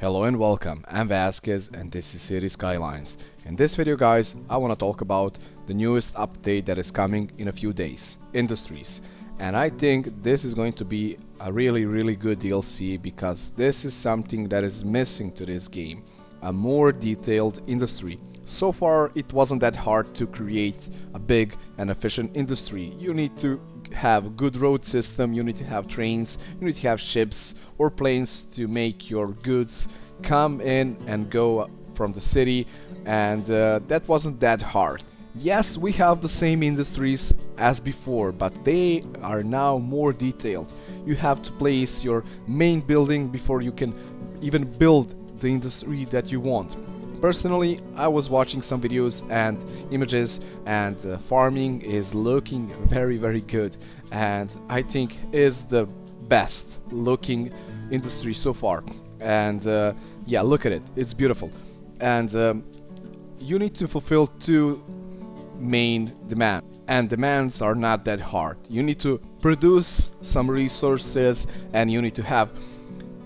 Hello and welcome, I'm Vasquez and this is Cities Skylines. In this video guys, I want to talk about the newest update that is coming in a few days, Industries. And I think this is going to be a really really good DLC because this is something that is missing to this game. A more detailed industry. So far it wasn't that hard to create a big and efficient industry. You need to have good road system, you need to have trains, you need to have ships or planes to make your goods come in and go from the city and uh, that wasn't that hard. Yes, we have the same industries as before, but they are now more detailed. You have to place your main building before you can even build the industry that you want. Personally, I was watching some videos and images and uh, farming is looking very very good and I think is the best looking industry so far. And uh, yeah look at it. It's beautiful. And um, you need to fulfill two main demands and demands are not that hard. You need to produce some resources and you need to have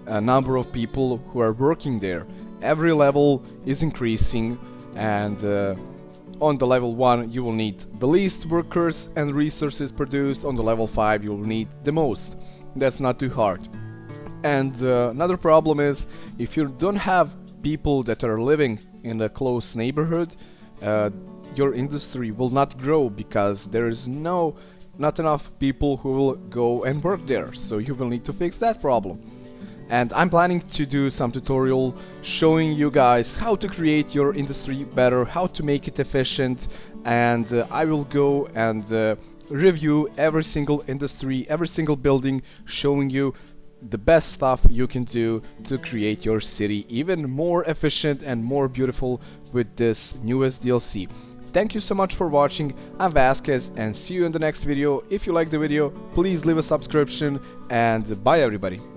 a number of people who are working there every level is increasing and uh, on the level 1 you will need the least workers and resources produced, on the level 5 you will need the most. That's not too hard. And uh, another problem is if you don't have people that are living in a close neighborhood, uh, your industry will not grow because there is no not enough people who will go and work there. So you will need to fix that problem and I'm planning to do some tutorial showing you guys how to create your industry better, how to make it efficient and uh, I will go and uh, review every single industry, every single building showing you the best stuff you can do to create your city even more efficient and more beautiful with this newest DLC. Thank you so much for watching, I'm Vasquez and see you in the next video. If you like the video, please leave a subscription and bye everybody.